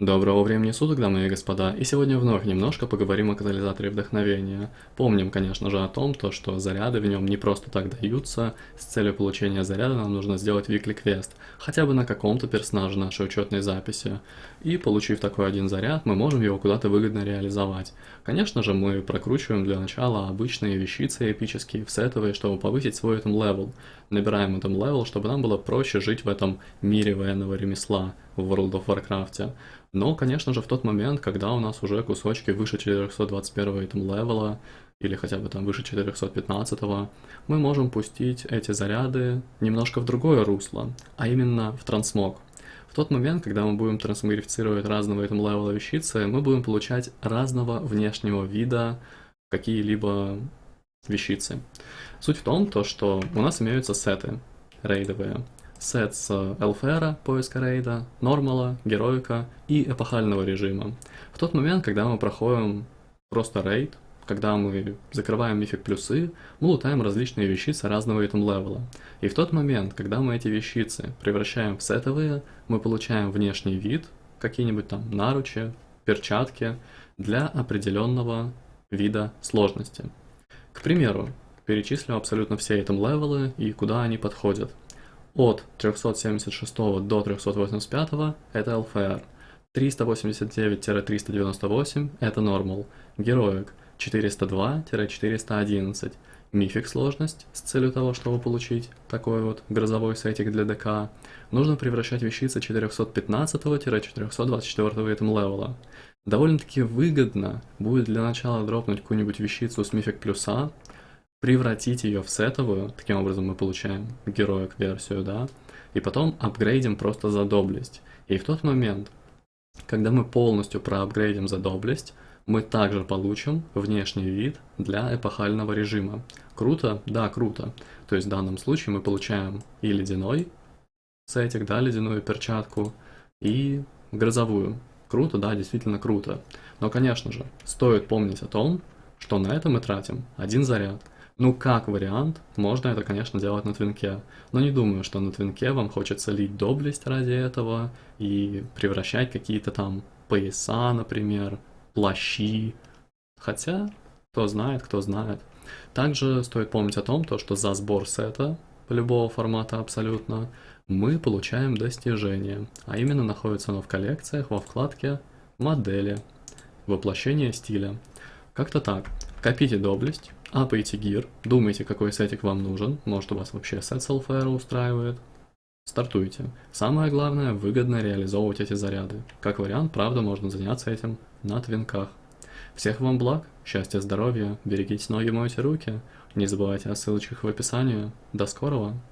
Доброго времени суток, дамы и господа, и сегодня вновь немножко поговорим о катализаторе вдохновения. Помним, конечно же, о том, то, что заряды в нем не просто так даются, с целью получения заряда нам нужно сделать weekly квест, хотя бы на каком-то персонаже нашей учетной записи. И получив такой один заряд, мы можем его куда-то выгодно реализовать. Конечно же, мы прокручиваем для начала обычные вещицы эпические в сетовые, чтобы повысить свой item level. Набираем item level, чтобы нам было проще жить в этом мире военного ремесла в World of Warcraft. Но, конечно же, в тот момент, когда у нас уже кусочки выше 421 item level а, или хотя бы там выше 415, мы можем пустить эти заряды немножко в другое русло, а именно в transmog. В тот момент, когда мы будем трансмогрифицировать разного item level а вещицы, мы будем получать разного внешнего вида какие-либо вещицы. Суть в том, то, что у нас имеются сеты рейдовые сет с LFR, поиска рейда, нормала, героика и эпохального режима. В тот момент, когда мы проходим просто рейд, когда мы закрываем мифик плюсы, мы лутаем различные вещицы разного этом левела. И в тот момент, когда мы эти вещицы превращаем в сетовые, мы получаем внешний вид, какие-нибудь там наручи, перчатки, для определенного вида сложности. К примеру, перечислю абсолютно все item level ы и куда они подходят. От 376 до 385 это LFR, 389-398 это Normal, Heroic 402-411, mythic сложность с целью того, чтобы получить такой вот грозовой сетик для ДК, нужно превращать вещицы 415-424 item level а. Довольно-таки выгодно будет для начала дропнуть какую-нибудь вещицу с мифик плюса, превратить ее в сетовую, таким образом мы получаем героик версию, да, и потом апгрейдим просто за доблесть. И в тот момент, когда мы полностью проапгрейдим за доблесть, мы также получим внешний вид для эпохального режима. Круто? Да, круто. То есть в данном случае мы получаем и ледяной сетик, да, ледяную перчатку, и грозовую. Круто, да, действительно круто. Но, конечно же, стоит помнить о том, что на это мы тратим один заряд – ну, как вариант, можно это, конечно, делать на твинке, но не думаю, что на твинке вам хочется лить доблесть ради этого и превращать какие-то там пояса, например, плащи. Хотя, кто знает, кто знает. Также стоит помнить о том, то, что за сбор сета, любого формата абсолютно, мы получаем достижение, а именно находится оно в коллекциях во вкладке «Модели», «Воплощение стиля». Как-то так. Копите доблесть, апайте гир, думайте, какой сетик вам нужен, может у вас вообще сет Soulfire устраивает. Стартуйте. Самое главное, выгодно реализовывать эти заряды. Как вариант, правда, можно заняться этим на твинках. Всех вам благ, счастья, здоровья, берегите ноги, мойте руки. Не забывайте о ссылочках в описании. До скорого!